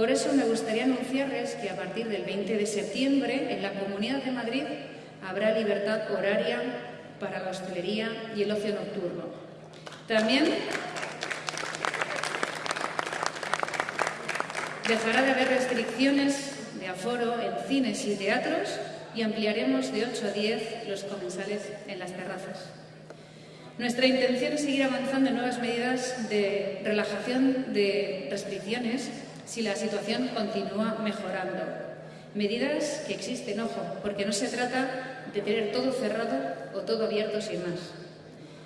Por eso me gustaría anunciarles que a partir del 20 de septiembre en la Comunidad de Madrid habrá libertad horaria para la hostelería y el ocio nocturno. También dejará de haber restricciones de aforo en cines y teatros y ampliaremos de 8 a 10 los comensales en las terrazas. Nuestra intención es seguir avanzando en nuevas medidas de relajación de restricciones si la situación continúa mejorando. Medidas que existen, ojo, porque no se trata de tener todo cerrado o todo abierto sin más.